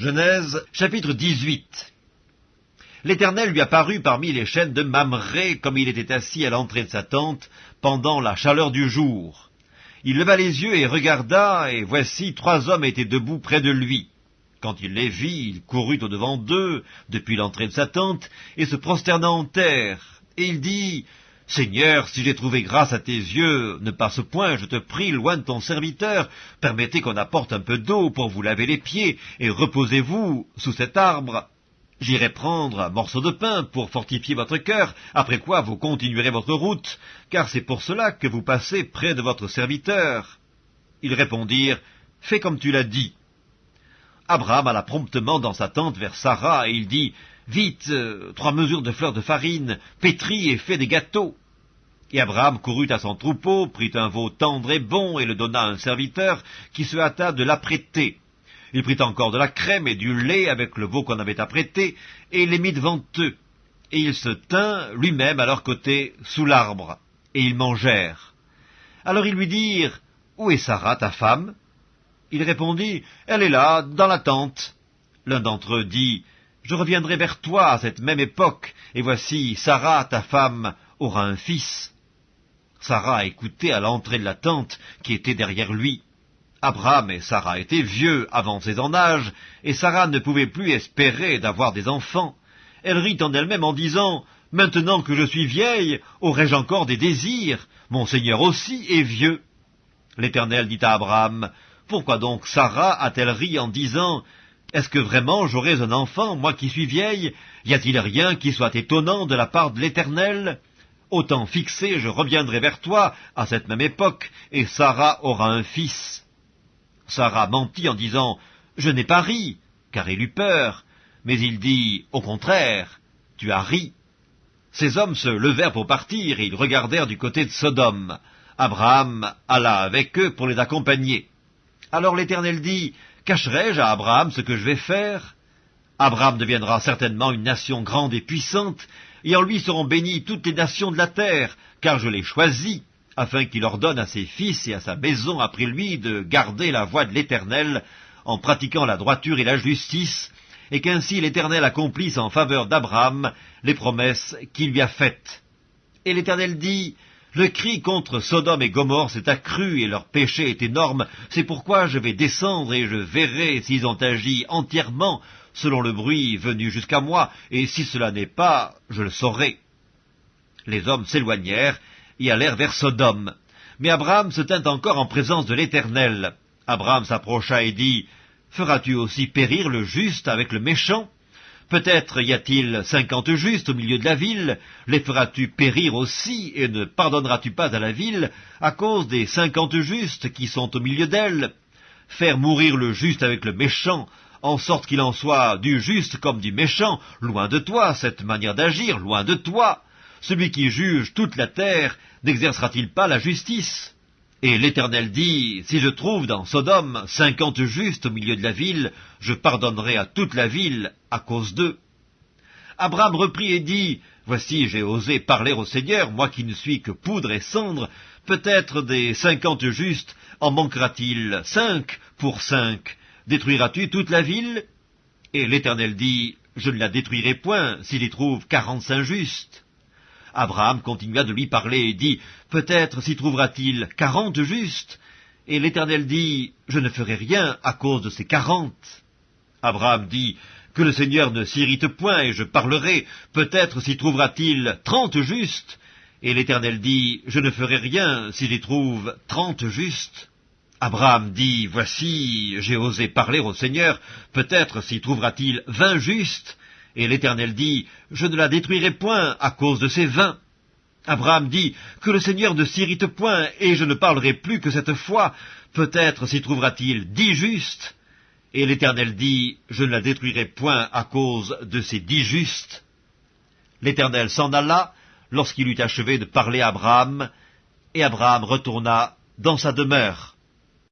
Genèse chapitre 18 L'Éternel lui apparut parmi les chaînes de Mamré, comme il était assis à l'entrée de sa tente, pendant la chaleur du jour. Il leva les yeux et regarda, et voici trois hommes étaient debout près de lui. Quand il les vit, il courut au-devant d'eux, depuis l'entrée de sa tente, et se prosterna en terre. Et il dit, Seigneur, si j'ai trouvé grâce à tes yeux, ne passe point, je te prie, loin de ton serviteur, permettez qu'on apporte un peu d'eau pour vous laver les pieds, et reposez-vous sous cet arbre. J'irai prendre un morceau de pain pour fortifier votre cœur, après quoi vous continuerez votre route, car c'est pour cela que vous passez près de votre serviteur. Ils répondirent, Fais comme tu l'as dit. Abraham alla promptement dans sa tente vers Sarah, et il dit, Vite, euh, trois mesures de fleurs de farine, pétris et fais des gâteaux. Et Abraham courut à son troupeau, prit un veau tendre et bon, et le donna à un serviteur, qui se hâta de l'apprêter. Il prit encore de la crème et du lait avec le veau qu'on avait apprêté, et les mit devant eux. Et il se tint lui-même à leur côté, sous l'arbre, et ils mangèrent. Alors ils lui dirent, Où est Sarah, ta femme? Il répondit, Elle est là, dans la tente. L'un d'entre eux dit, Je reviendrai vers toi à cette même époque, et voici, Sarah, ta femme, aura un fils. Sarah écoutait à l'entrée de la tente qui était derrière lui. Abraham et Sarah étaient vieux, avancés en âge, et Sarah ne pouvait plus espérer d'avoir des enfants. Elle rit en elle-même en disant « Maintenant que je suis vieille, aurais-je encore des désirs? Mon Seigneur aussi est vieux. » L'Éternel dit à Abraham « Pourquoi donc Sarah a-t-elle ri en disant « Est-ce que vraiment j'aurais un enfant, moi qui suis vieille? Y a-t-il rien qui soit étonnant de la part de l'Éternel ?» Au temps fixé, je reviendrai vers toi à cette même époque, et Sarah aura un fils. Sarah mentit en disant Je n'ai pas ri, car elle eut peur. Mais il dit Au contraire, tu as ri. Ces hommes se levèrent pour partir, et ils regardèrent du côté de Sodome. Abraham alla avec eux pour les accompagner. Alors l'Éternel dit Cacherai-je à Abraham ce que je vais faire? Abraham deviendra certainement une nation grande et puissante, et en lui seront bénies toutes les nations de la terre, car je l'ai choisi, afin qu'il ordonne à ses fils et à sa maison après lui de garder la voie de l'Éternel, en pratiquant la droiture et la justice, et qu'ainsi l'Éternel accomplisse en faveur d'Abraham les promesses qu'il lui a faites. Et l'Éternel dit, le cri contre Sodome et Gomorre s'est accru et leur péché est énorme, c'est pourquoi je vais descendre et je verrai s'ils ont agi entièrement selon le bruit venu jusqu'à moi, et si cela n'est pas, je le saurai. Les hommes s'éloignèrent et allèrent vers Sodome. Mais Abraham se tint encore en présence de l'Éternel. Abraham s'approcha et dit, Feras-tu aussi périr le juste avec le méchant? Peut-être y a-t-il cinquante justes au milieu de la ville, les feras-tu périr aussi, et ne pardonneras-tu pas à la ville à cause des cinquante justes qui sont au milieu d'elle? Faire mourir le juste avec le méchant, en sorte qu'il en soit du juste comme du méchant, loin de toi, cette manière d'agir, loin de toi. Celui qui juge toute la terre n'exercera-t-il pas la justice? Et l'Éternel dit, si je trouve dans Sodome cinquante justes au milieu de la ville, je pardonnerai à toute la ville à cause d'eux. Abraham reprit et dit, Voici, j'ai osé parler au Seigneur, moi qui ne suis que poudre et cendre, peut-être des cinquante justes en manquera-t-il cinq pour cinq Détruiras-tu toute la ville? Et l'Éternel dit, Je ne la détruirai point s'il y trouve quarante-cinq justes. Abraham continua de lui parler et dit, Peut-être s'y trouvera-t-il quarante justes Et l'Éternel dit, Je ne ferai rien à cause de ces quarante. Abraham dit, Que le Seigneur ne s'irrite point, et je parlerai, peut-être s'y trouvera-t-il trente justes. Et l'Éternel dit, Je ne ferai rien s'il y trouve trente justes. Abraham dit, Voici, j'ai osé parler au Seigneur, peut-être s'y trouvera-t-il vingt justes. Et l'Éternel dit, Je ne la détruirai point à cause de ces vingt. Abraham dit, Que le Seigneur ne s'irrite point, et je ne parlerai plus que cette fois, peut-être s'y trouvera-t-il dix justes. Et l'Éternel dit, Je ne la détruirai point à cause de ces dix justes. L'Éternel s'en alla lorsqu'il eut achevé de parler à Abraham, et Abraham retourna dans sa demeure.